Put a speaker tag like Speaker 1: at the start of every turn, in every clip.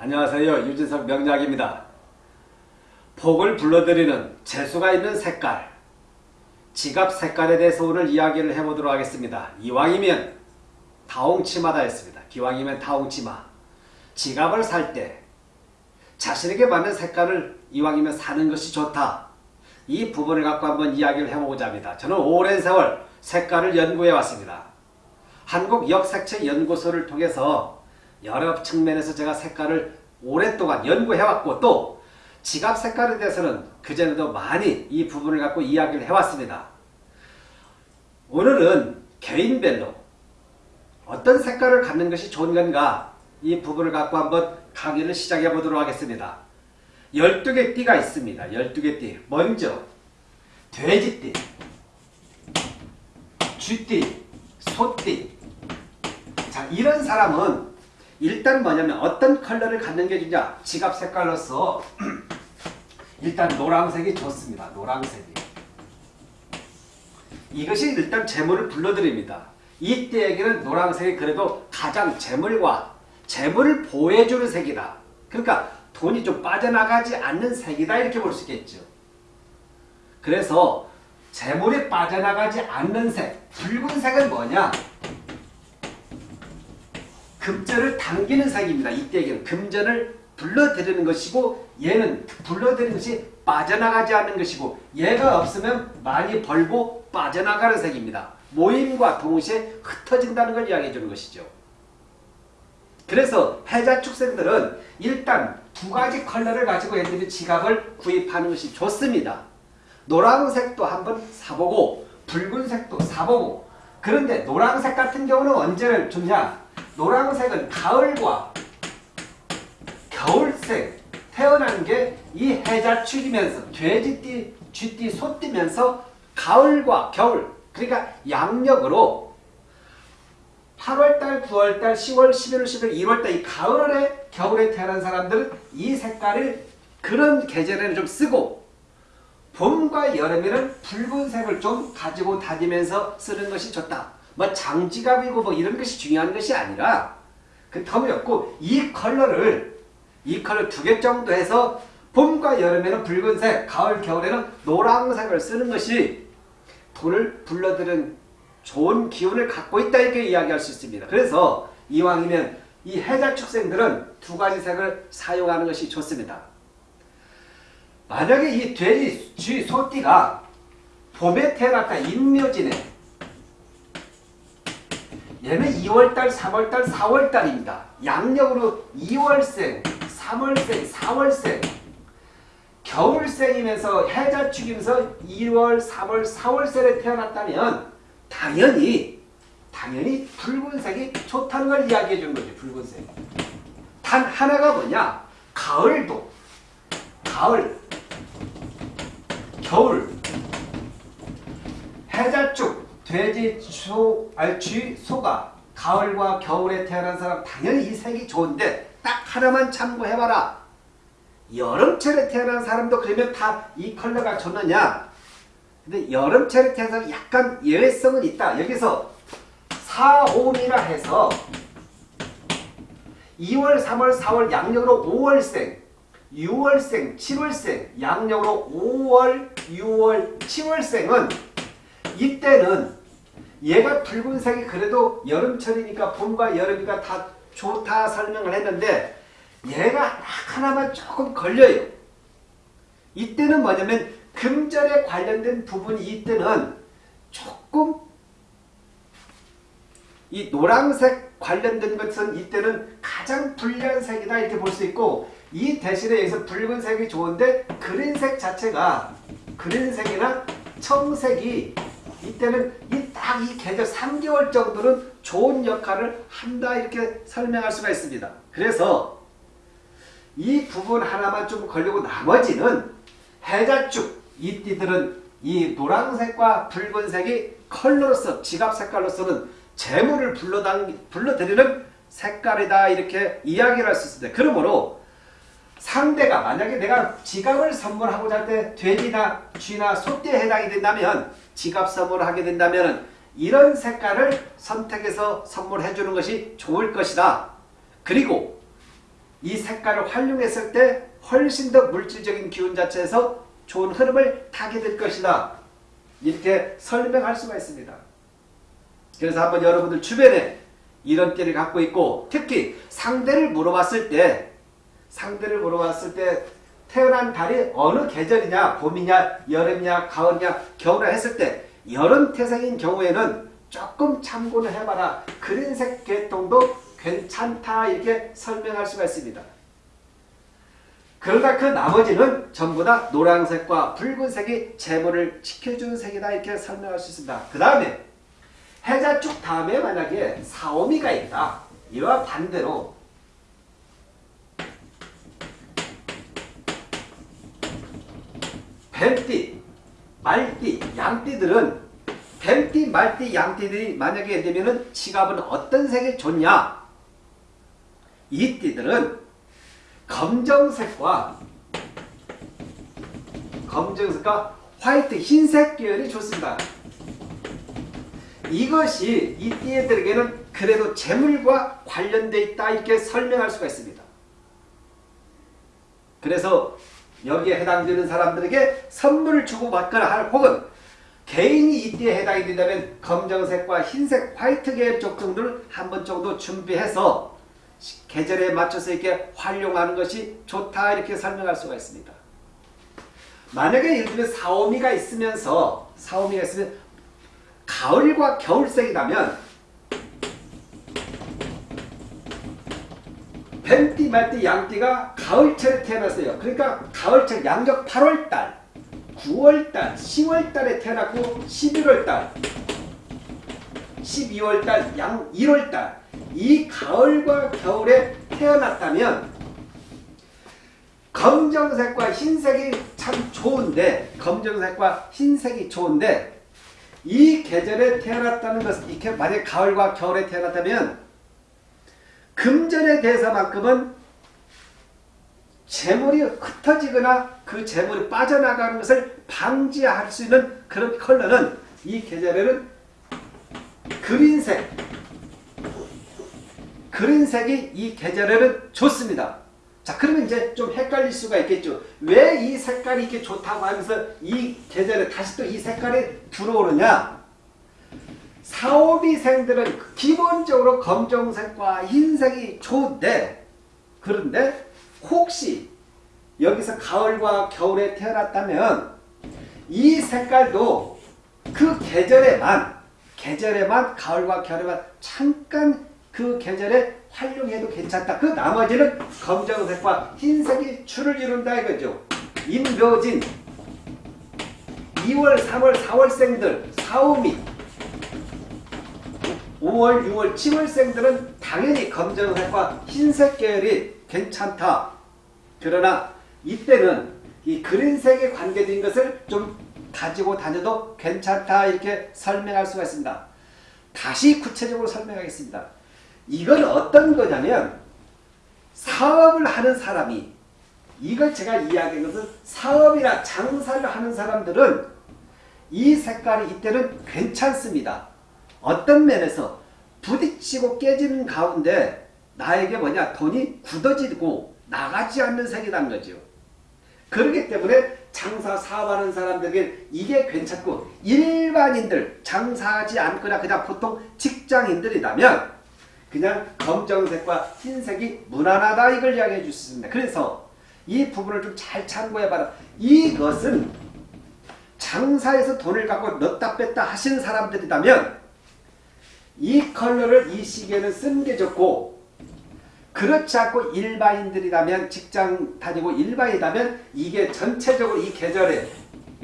Speaker 1: 안녕하세요. 유진석 명작입니다. 복을 불러들이는 재수가 있는 색깔 지갑 색깔에 대해서 오늘 이야기를 해보도록 하겠습니다. 이왕이면 다홍치마다 했습니다. 기왕이면 다홍치마 지갑을 살 때 자신에게 맞는 색깔을 이왕이면 사는 것이 좋다. 이 부분을 갖고 한번 이야기를 해보고자 합니다. 저는 오랜 세월 색깔을 연구해 왔습니다. 한국역색체연구소를 통해서 여러 측면에서 제가 색깔을 오랫동안 연구해왔고 또 지갑 색깔에 대해서는 그전에도 많이 이 부분을 갖고 이야기를 해왔습니다. 오늘은 개인별로 어떤 색깔을 갖는 것이 좋은 건가 이 부분을 갖고 한번 강의를 시작해 보도록 하겠습니다. 12개 띠가 있습니다. 12개 띠. 먼저 돼지띠, 쥐띠, 소띠 자 이런 사람은 일단 뭐냐면 어떤 컬러를 갖는 게 좋냐 지갑 색깔로서 일단 노란색이 좋습니다. 노란색이 이것이 일단 재물을 불러들입니다. 이때에게는 노란색이 그래도 가장 재물과 재물을 보호해주는 색이다. 그러니까 돈이 좀 빠져나가지 않는 색이다 이렇게 볼 수 있겠죠. 그래서 재물이 빠져나가지 않는 색 붉은색은 뭐냐 금전을 당기는 색입니다. 이때에는 금전을 불러들이는 것이고 얘는 불러들이는 것이 빠져나가지 않는 것이고 얘가 없으면 많이 벌고 빠져나가는 색입니다. 모임과 동시에 흩어진다는 걸 이야기해 주는 것이죠. 그래서 해자 축생들은 일단 두 가지 컬러를 가지고 애들이 지갑을 구입하는 것이 좋습니다. 노란색도 한번 사보고 붉은색도 사보고 그런데 노란색 같은 경우는 언제 좋냐 노란색은 가을과 겨울색 태어난 게 이 해자 축이면서 돼지띠, 쥐띠, 소띠면서 가을과 겨울 그러니까 양력으로 8월달, 9월달, 10월, 11월, 11월, 2월달 이 가을에 겨울에 태어난 사람들은 이 색깔을 그런 계절에는 좀 쓰고 봄과 여름에는 붉은색을 좀 가지고 다니면서 쓰는 것이 좋다. 뭐 장지갑이고 뭐 이런 것이 중요한 것이 아니라 그 터무없고 이 컬러를 이 컬러 두 개 정도 해서 봄과 여름에는 붉은색, 가을, 겨울에는 노란색을 쓰는 것이 돈을 불러들은 좋은 기운을 갖고 있다 이렇게 이야기할 수 있습니다. 그래서 이왕이면 이 해자 축생들은 두 가지 색을 사용하는 것이 좋습니다. 만약에 이 돼지, 쥐, 소띠가 봄에 태어났다 인묘지네 얘는 2월달, 3월달, 4월달입니다. 양력으로 2월생, 3월생, 4월생 겨울생이면서 해자축이면서 2월, 3월, 4월생에 태어났다면 당연히 당연히 붉은색이 좋다는 걸 이야기해 주는 거죠. 붉은색. 단 하나가 뭐냐? 가을도 가을 겨울 해자축 돼지, 소, 알쥐, 소가 가을과 겨울에 태어난 사람 당연히 이 색이 좋은데 딱 하나만 참고해봐라. 여름철에 태어난 사람도 그러면 다 이 컬러가 좋느냐? 근데 여름철에 태어난 약간 예외성은 있다. 여기서 4, 5이라 해서 2월, 3월, 4월 양력으로 5월생, 6월생, 7월생, 양력으로 5월, 6월, 7월생은 이때는 얘가 붉은색이 그래도 여름철이니까 봄과 여름이가 다 좋다 설명을 했는데 얘가 하나만 조금 걸려요. 이때는 뭐냐면 금전에 관련된 부분이 이때는 조금 이 노란색 관련된 것은 이때는 가장 불리한 색이다 이렇게 볼 수 있고 이 대신에 여기서 붉은색이 좋은데 그린색 자체가 그린색이나 청색이 이때는 이 딱 이 계절 3개월 정도는 좋은 역할을 한다 이렇게 설명할 수가 있습니다. 그래서 이 부분 하나만 좀 걸리고 나머지는 해자축 이 띠들은 이 노란색과 붉은색이 컬러로서 지갑 색깔로서는 재물을 불러당, 불러들이는 색깔이다 이렇게 이야기를 할 수 있습니다. 그러므로 상대가 만약에 내가 지갑을 선물하고자 할 때 돼지나 쥐나 소띠에 해당이 된다면 지갑 선물을 하게 된다면 이런 색깔을 선택해서 선물해 주는 것이 좋을 것이다. 그리고 이 색깔을 활용했을 때 훨씬 더 물질적인 기운 자체에서 좋은 흐름을 타게 될 것이다. 이렇게 설명할 수가 있습니다. 그래서 한번 여러분들 주변에 이런 띠를 갖고 있고 특히 상대를 물어봤을 때 상대를 물어봤을 때 태어난 달이 어느 계절이냐 봄이냐 여름이냐 가을이냐 겨울이냐 했을 때 여름 태생인 경우에는 조금 참고를 해봐라. 그린색 계통도 괜찮다 이렇게 설명할 수가 있습니다. 그러다 그 나머지는 전부 다 노란색과 붉은색이 재물을 지켜주는 색이다 이렇게 설명할 수 있습니다. 그 다음에 해자 쪽 다음에 만약에 사오미가 있다. 이와 반대로 뱀띠, 말띠, 양띠들은 뱀띠, 말띠, 양띠들이 만약에 되면은 지갑은 어떤 색이 좋냐? 이 띠들은 검정색과 검정색과 화이트, 흰색 계열이 좋습니다. 이것이 이 띠들에게는 그래도 재물과 관련되어 있다 이렇게 설명할 수가 있습니다. 그래서 여기에 해당되는 사람들에게 선물을 주고받거나 할 혹은 개인이 이때에 해당이 된다면 검정색과 흰색 화이트 계열 쪽 정도를 한번 정도 준비해서 계절에 맞춰서 이렇게 활용하는 것이 좋다 이렇게 설명할 수가 있습니다. 만약에 예를 들면 사오미가 있으면서 사오미가 있으면 가을과 겨울색이라면 뱀띠, 말띠, 양띠가 가을철에 태어났어요. 그러니까 가을철 양력 8월달, 9월달, 10월달에 태어났고 11월달, 12월달, 양 1월달 이 가을과 겨울에 태어났다면 검정색과 흰색이 참 좋은데 검정색과 흰색이 좋은데 이 계절에 태어났다는 것은 이렇게 만약 가을과 겨울에 태어났다면 금전에 대해서만큼은 재물이 흩어지거나 그 재물이 빠져나가는 것을 방지할 수 있는 그런 컬러는 이 계절에는 그린색 그린색이 이 계절에는 좋습니다. 자 그러면 이제 좀 헷갈릴 수가 있겠죠. 왜 이 색깔이 이렇게 좋다고 하면서 이 계절에 다시 또 이 색깔이 들어오느냐 사오비생들은 기본적으로 검정색과 흰색이 좋은데 그런데 혹시 여기서 가을과 겨울에 태어났다면 이 색깔도 그 계절에만 계절에만 가을과 겨울에만 잠깐 그 계절에 활용해도 괜찮다. 그 나머지는 검정색과 흰색이 줄을 이룬다 이거죠. 임묘진 2월, 3월, 4월생들 사오미 5월, 6월, 7월생들은 당연히 검정색과 흰색 계열이 괜찮다. 그러나 이때는 이 그린색에 관계된 것을 좀 가지고 다녀도 괜찮다 이렇게 설명할 수가 있습니다. 다시 구체적으로 설명하겠습니다. 이건 어떤 거냐면 사업을 하는 사람이 이걸 제가 이야기한 것은 사업이나 장사를 하는 사람들은 이 색깔이 이때는 괜찮습니다. 어떤 면에서 부딪히고 깨지는 가운데 나에게 뭐냐 돈이 굳어지고 나가지 않는 색이라는 거죠. 그렇기 때문에 장사 사업하는 사람들에게 이게 괜찮고 일반인들 장사하지 않거나 그냥 보통 직장인들이라면 그냥 검정색과 흰색이 무난하다 이걸 이야기해 주셨습니다. 그래서 이 부분을 좀 잘 참고해봐라. 이것은 장사에서 돈을 갖고 넣다 뺐다 하시는 사람들이라면 이 컬러를 이 시기에는 쓰는 게 좋고 그렇지 않고 일반인들이라면 직장 다니고 일반이라면 이게 전체적으로 이 계절에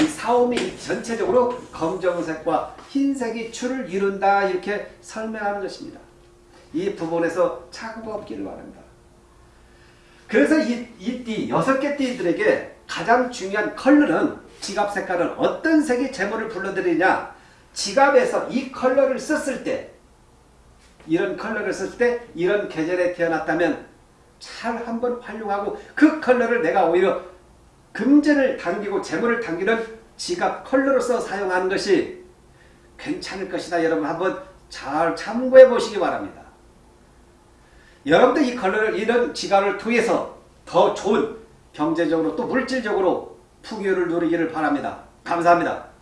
Speaker 1: 이 사오미 전체적으로 검정색과 흰색이 줄을 이룬다 이렇게 설명하는 것입니다. 이 부분에서 착오가 없기를 바랍니다. 그래서 이, 이 띠, 여섯 개 띠들에게 가장 중요한 컬러는 지갑 색깔은 어떤 색이 재물을 불러들이냐 지갑에서 이 컬러를 썼을 때 이런 컬러를 썼을 때 이런 계절에 태어났다면 잘 한번 활용하고 그 컬러를 내가 오히려 금전을 당기고 재물을 당기는 지갑 컬러로서 사용하는 것이 괜찮을 것이다. 여러분 한번 잘 참고해 보시기 바랍니다. 여러분도 이 컬러를 이런 지갑을 통해서 더 좋은 경제적으로 또 물질적으로 풍요를 누리기를 바랍니다. 감사합니다.